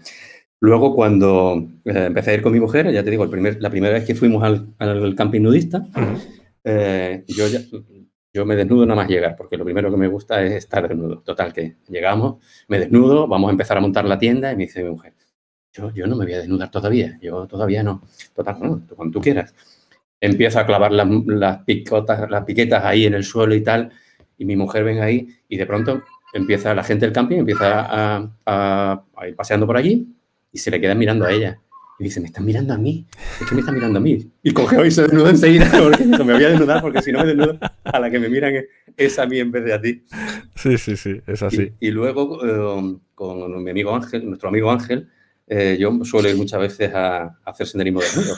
Luego, cuando eh, empecé a ir con mi mujer, ya te digo, el primer, la primera vez que fuimos al, al camping nudista, eh, yo, yo me desnudo nada más llegar, porque lo primero que me gusta es estar desnudo. Total, que llegamos, me desnudo, vamos a empezar a montar la tienda y me dice mi mujer, yo, yo no me voy a desnudar todavía, yo todavía no. Total, no, cuando tú quieras. Empiezo a clavar las, las, picotas, las piquetas ahí en el suelo y tal, y mi mujer ven ahí y de pronto empieza la gente del camping, empieza a, a, a ir paseando por allí y se le queda mirando a ella. Y dice, me están mirando a mí. Es que me están mirando a mí. Y coge y se desnuda enseguida porque me voy a desnudar porque si no me desnudo, a la que me miran es a mí en vez de a ti. Sí, sí, sí, es así. Y, luego eh, con mi amigo Ángel, nuestro amigo Ángel, eh, yo suelo ir muchas veces a, hacer senderismo desnudo.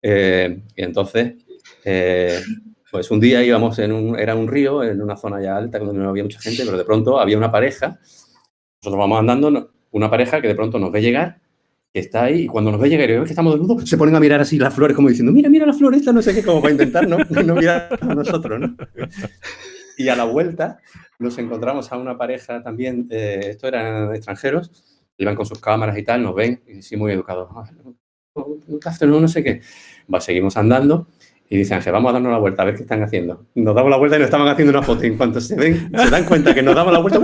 Eh, y entonces, pues un día íbamos en un, era un río, en una zona ya alta, donde no había mucha gente, pero de pronto había una pareja. Nosotros vamos andando, una pareja que de pronto nos ve llegar, que está ahí, y cuando nos ve llegar y ve que estamos desnudos, se ponen a mirar así las flores como diciendo, mira, mira las flores, no sé qué, como para intentar no, no mirar a nosotros, ¿no? Y a la vuelta nos encontramos a una pareja también, eh, estos eran extranjeros, iban con sus cámaras y tal, nos ven, y sí, muy educados, no, no sé qué. Va, seguimos andando y dice Ángel, vamos a darnos la vuelta a ver qué están haciendo. Nos damos la vuelta y nos estaban haciendo una foto. Y en cuanto se ven, se dan cuenta que nos damos la vuelta,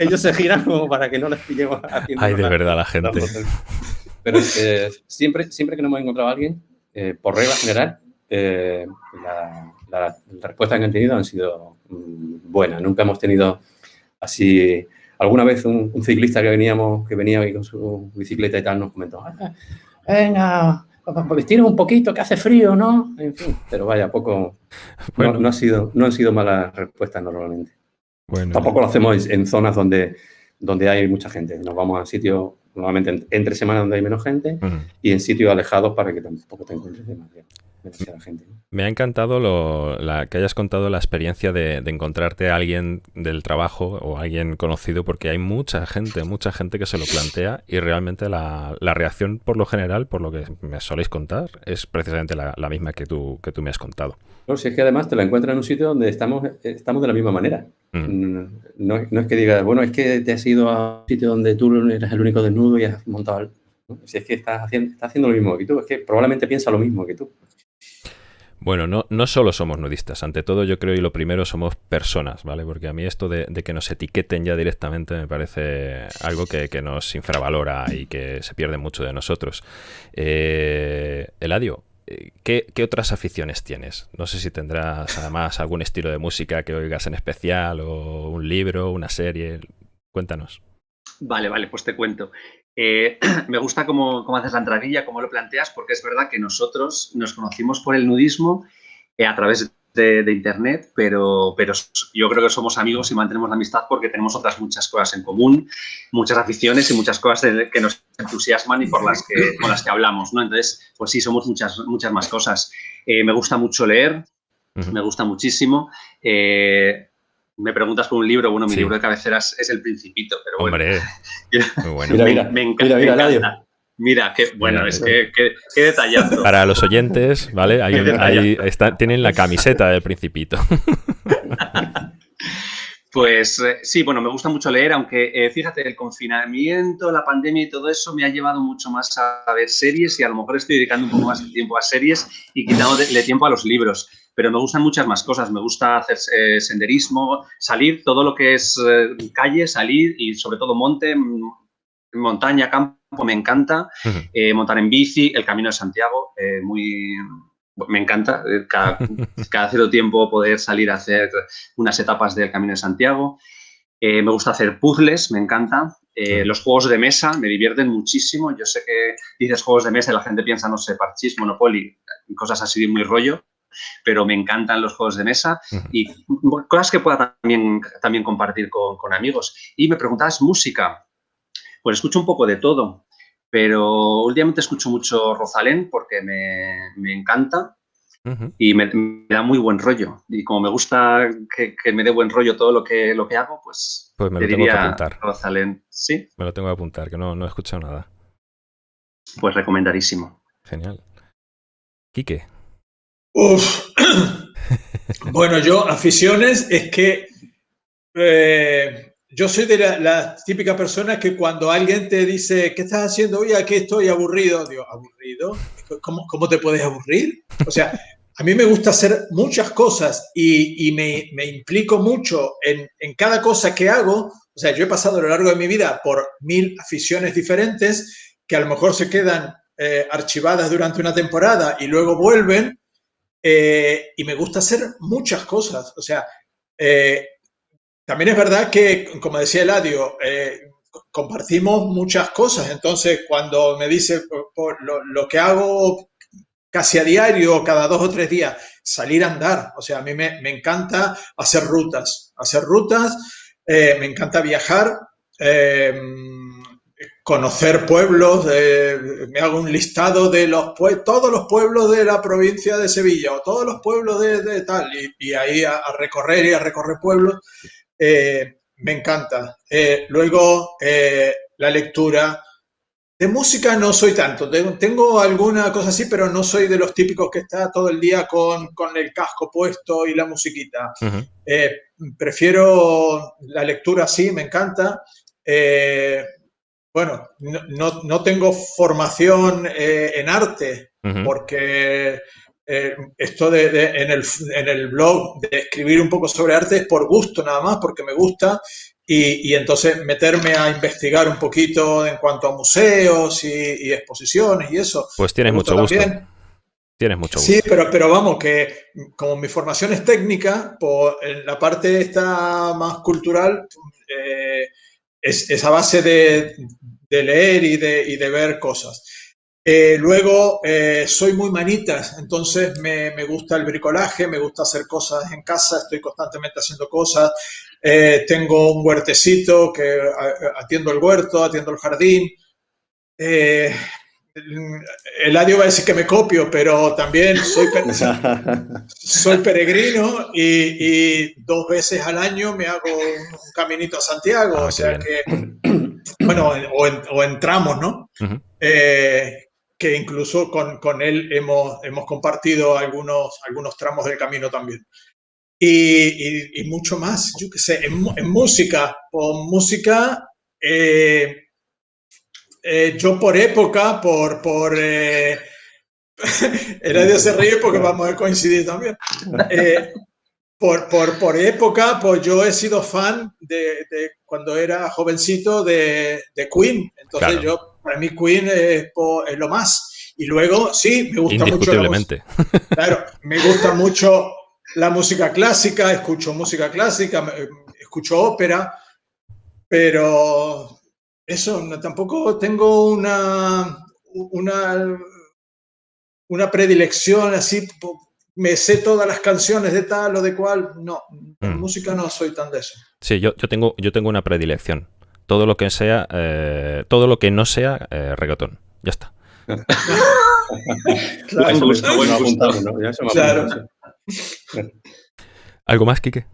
ellos se giran como para que no les pillemos haciendo. Ay, de verdad, la gente. Pero eh, siempre, siempre que nos hemos encontrado a alguien, eh, por regla general, eh, la, la, respuesta que han tenido han sido mm, buenas. Nunca hemos tenido así. Alguna vez un, ciclista que veníamos, que venía con su bicicleta y tal, nos comentó, ah, venga, vestirnos un poquito, que hace frío, ¿no? En fin, pero vaya, poco. Bueno. No, ha sido, no han sido malas respuestas normalmente. Bueno, Tampoco lo hacemos en zonas donde, donde hay mucha gente. Nos vamos a sitios, normalmente entre semanas donde hay menos gente y en sitios alejados para que tampoco te encuentres demasiado. Me ha encantado lo, la, que hayas contado la experiencia de, encontrarte a alguien del trabajo o alguien conocido, porque hay mucha gente, mucha gente que se lo plantea y realmente la, reacción por lo general, por lo que me soléis contar, es precisamente la, misma que tú, que tú me has contado. No, si es que además te la encuentras en un sitio donde estamos, estamos de la misma manera. Mm. No, es que digas, bueno, es que te has ido a un sitio donde tú eres el único desnudo y has montado... Si es que estás haciendo, estás haciendo lo mismo que tú, es que probablemente piensa lo mismo que tú. Bueno, no, no solo somos nudistas, ante todo yo creo y lo primero somos personas, ¿vale? Porque a mí esto de, que nos etiqueten ya directamente me parece algo que, nos infravalora y que se pierde mucho de nosotros. Eh, Eladio, ¿qué, ¿qué, otras aficiones tienes? No sé si tendrás además algún estilo de música que oigas en especial o un libro, una serie. Cuéntanos. Vale, vale, pues te cuento. Eh, me gusta cómo, haces la entradilla, cómo lo planteas, porque es verdad que nosotros nos conocimos por el nudismo eh, a través de, Internet, pero, pero yo creo que somos amigos y mantenemos la amistad porque tenemos otras muchas cosas en común, muchas aficiones y muchas cosas que nos entusiasman y por las que, con las que hablamos, ¿no? Entonces, pues sí, somos muchas, muchas más cosas. Eh, me gusta mucho leer, me gusta muchísimo me preguntas por un libro, bueno, mi libro de cabeceras es El Principito, pero bueno. Hombre, muy bueno. Mira, mira, me, encanta. Mira, qué bueno, es que qué, detallado. Para los oyentes, ¿vale? Ahí, tienen la camiseta del Principito. Pues eh, sí, bueno, me gusta mucho leer, aunque eh, fíjate, el confinamiento, la pandemia y todo eso me ha llevado mucho más a ver series y a lo mejor estoy dedicando un poco más de tiempo a series y quitándole tiempo a los libros. Pero me gustan muchas más cosas. Me gusta hacer eh, senderismo, salir, todo lo que es calle, salir y sobre todo monte, montaña, campo, me encanta. montar en bici, el Camino de Santiago, muy me encanta eh, cada, cierto tiempo poder salir a hacer unas etapas del Camino de Santiago. Eh, me gusta hacer puzzles, me encanta. Eh, los juegos de mesa me divierten muchísimo. Yo sé que dices juegos de mesa y la gente piensa, no sé, parchís, Monopoly, cosas así de muy rollo, pero me encantan los juegos de mesa y cosas que pueda también, también compartir con, con amigos. Y me preguntabas música. Pues escucho un poco de todo. Pero últimamente escucho mucho Rosalén porque me, encanta y me, da muy buen rollo. Y como me gusta que, me dé buen rollo todo lo que, lo que hago, pues, pues me lo tengo que apuntar. Rosalén. Sí. Me lo tengo que apuntar, que no, no he escuchado nada. Pues recomendadísimo. Genial. Quique. Bueno, yo, aficiones, es que eh, yo soy de la, típica persona que cuando alguien te dice, ¿qué estás haciendo hoy? Aquí estoy aburrido. Digo, ¿aburrido? ¿Cómo, cómo te puedes aburrir? O sea, a mí me gusta hacer muchas cosas y, y me, me, implico mucho en, en, cada cosa que hago. O sea, yo he pasado a lo largo de mi vida por mil aficiones diferentes que a lo mejor se quedan eh, archivadas durante una temporada y luego vuelven. Eh, y me gusta hacer muchas cosas. O sea, eh, también es verdad que, como decía Eladio, eh, compartimos muchas cosas. Entonces, cuando me dice por, lo, que hago casi a diario, cada dos o tres días, salir a andar. O sea, a mí me, encanta hacer rutas. Hacer rutas, eh, me encanta viajar, eh, conocer pueblos. me hago un listado de los todos los pueblos de la provincia de Sevilla o todos los pueblos de, tal. Y, ahí a, recorrer y a recorrer pueblos. Eh, me encanta. Eh, luego, eh, la lectura. De música no soy tanto. Tengo, alguna cosa así, pero no soy de los típicos que está todo el día con, el casco puesto y la musiquita. prefiero la lectura, sí, me encanta. Bueno, no, tengo formación en arte, porque eh, esto de, en, el, en, el, blog de escribir un poco sobre arte es por gusto nada más, porque me gusta, y, y entonces meterme a investigar un poquito en cuanto a museos y, exposiciones y eso. Pues tienes mucho gusto. Tienes mucho gusto. Sí, pero, pero vamos, que como mi formación es técnica, pues en la parte esta más cultural eh, es, esa base de, de leer y de, y de ver cosas. Eh, luego, eh, soy muy manitas, entonces me, gusta el bricolaje, me gusta hacer cosas en casa, estoy constantemente haciendo cosas. Eh, tengo un huertecito que atiendo el huerto, atiendo el jardín. Eladio va a decir que me copio, pero también soy, soy peregrino y, dos veces al año me hago un, caminito a Santiago, ah, o sea que, bueno, o, entramos, ¿no? que incluso con, con él hemos, hemos, compartido algunos, algunos tramos del camino también. Y, y, mucho más, yo qué sé, en, música, por música, eh, eh, yo por época, por... por eh, Eladio se ríe porque vamos a coincidir también. Eh, por, por, por, época, pues yo he sido fan de, de cuando era jovencito de, de Queen. Entonces yo para mí Queen es, lo más. Y luego, sí, me gusta mucho. La claro, me gusta mucho la música clásica, escucho música clásica, escucho ópera, pero eso, tampoco tengo una, una, una predilección así, me sé todas las canciones de tal o de cual, no, en mm. música no soy tan de eso. Sí, yo, yo, tengo, yo tengo una predilección todo lo que sea, eh, todo lo que no sea eh, reggaetón. Ya está. claro, ¿Algo más, Quique?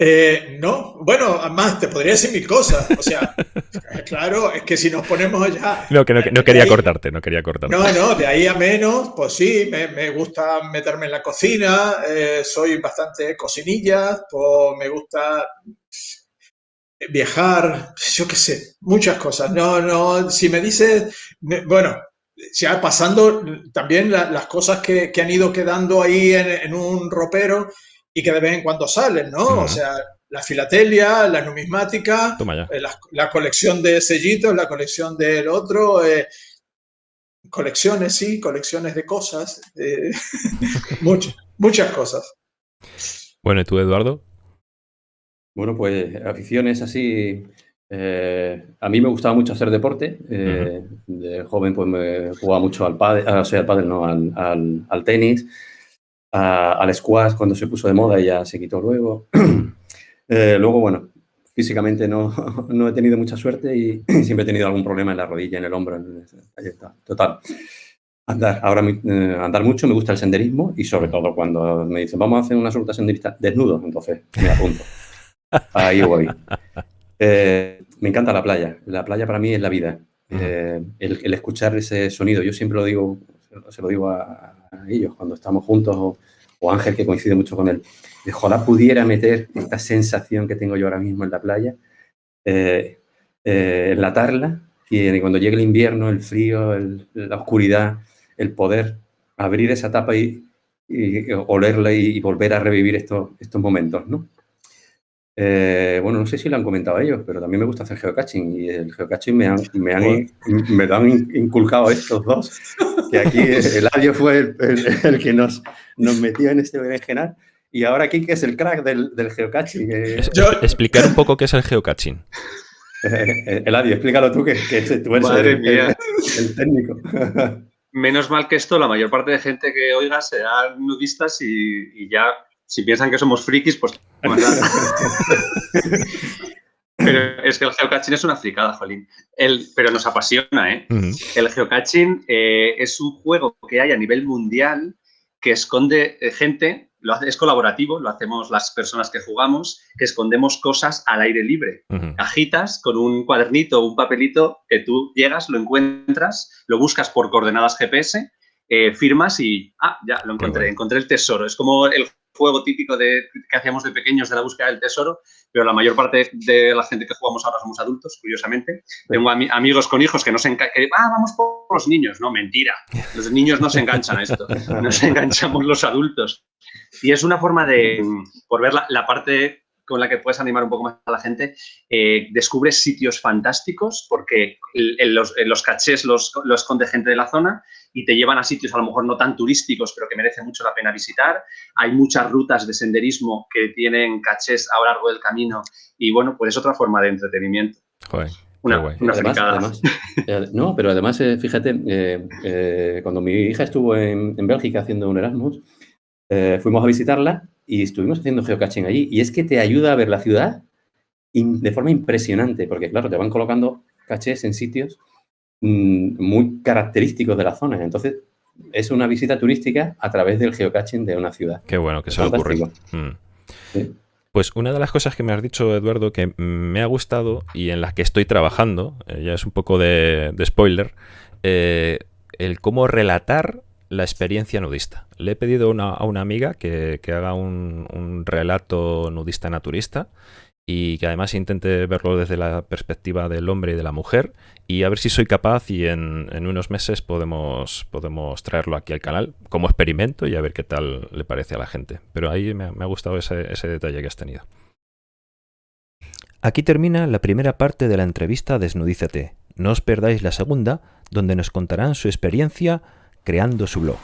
Eh, no, bueno, además te podría decir mil cosas. O sea, claro, es que si nos ponemos ya. No, que no, quería cortarte, no quería cortarte. No, no, de ahí a menos, pues sí, me, gusta meterme en la cocina, eh, soy bastante cocinilla, pues me gusta viajar, yo qué sé, muchas cosas. No, no, si me dices, bueno, ya pasando también las cosas que, han ido quedando ahí en un ropero y que de vez en cuando salen, ¿no? O sea, la filatelia, la numismática, eh, la, colección de sellitos, la colección del otro, eh, colecciones, sí, colecciones de cosas, eh, muchas, muchas cosas. Bueno, ¿y tú, Eduardo? Bueno, pues aficiones así. a mí me gustaba mucho hacer deporte. De joven, pues me jugaba mucho al pádel, o sea, al pádel no, al, al tenis al squash cuando se puso de moda y ya se quitó luego. Eh, luego, bueno, físicamente no, no, he tenido mucha suerte y siempre he tenido algún problema en la rodilla, en el hombro. Ahí está. Total. Andar, ahora eh, andar mucho, me gusta el senderismo y sobre todo cuando me dicen vamos a hacer una ruta senderista desnudo, entonces me apunto. Ahí voy. Eh, me encanta la playa. La playa para mí es la vida. el, el, escuchar ese sonido, yo siempre lo digo, se lo digo a, ellos cuando estamos juntos, o, Ángel, que coincide mucho con él. Ojalá pudiera meter esta sensación que tengo yo ahora mismo en la playa, eh, eh, enlatarla, y cuando llegue el invierno, el frío, la oscuridad, el poder abrir esa tapa y, olerla y, volver a revivir estos, estos momentos, ¿no? Eh, bueno, no sé si lo han comentado ellos, pero también me gusta hacer geocaching y el geocaching me han, me han, me han inculcado estos dos, que aquí el audio fue el, que nos, nos metió en este berenjenal y ahora aquí que es el crack del, del geocaching. Explicar un poco qué es el geocaching. Eh, Eladio, explícalo tú, que, que tú eres el, el, técnico. Menos mal que esto, la mayor parte de gente que oiga serán nudistas y, y ya si piensan que somos frikis, pues... pero es que el geocaching es una fricada, Jolín. El, pero nos apasiona, ¿eh? El geocaching eh, es un juego que hay a nivel mundial que esconde eh, gente, lo hace, es colaborativo, lo hacemos las personas que jugamos, que escondemos cosas al aire libre. Cajitas con un cuadernito o un papelito que tú llegas, lo encuentras, lo buscas por coordenadas GPS, eh, firmas y, ah, ya, lo encontré, encontré el tesoro. Es como el juego típico de, que hacíamos de pequeños de la búsqueda del tesoro, pero la mayor parte de la gente que jugamos ahora somos adultos, curiosamente. Tengo amigos con hijos que no se enganchan, ah, vamos por los niños. No, mentira. Los niños no se enganchan a esto, nos enganchamos los adultos. Y es una forma de, por ver la, parte con la que puedes animar un poco más a la gente, eh, descubres sitios fantásticos porque los, los, cachés los, los esconde gente de la zona y te llevan a sitios a lo mejor no tan turísticos, pero que merece mucho la pena visitar. Hay muchas rutas de senderismo que tienen cachés a lo largo del camino y bueno, pues es otra forma de entretenimiento. una, una además, eh, no, pero además, eh, fíjate, eh, cuando mi hija estuvo en, en Bélgica haciendo un Erasmus, fuimos a visitarla y estuvimos haciendo geocaching allí. Y es que te ayuda a ver la ciudad de forma impresionante, porque claro, te van colocando cachés en sitios Mm, muy característicos de la zona. Entonces, es una visita turística a través del geocaching de una ciudad. Qué bueno que se ha ocurrido. Mm. Pues una de las cosas que me has dicho, Eduardo, que me ha gustado y en las que estoy trabajando, eh, ya es un poco de, spoiler, eh, el cómo relatar la experiencia nudista. Le he pedido a una amiga que, haga un, un, relato nudista naturista y que además intente verlo desde la perspectiva del hombre y de la mujer y a ver si soy capaz y en, unos meses podemos, podemos traerlo aquí al canal como experimento y a ver qué tal le parece a la gente. Pero ahí me, ha gustado ese, ese detalle que has tenido. Aquí termina la primera parte de la entrevista Desnudízate. No os perdáis la segunda, donde nos contarán su experiencia creando su blog.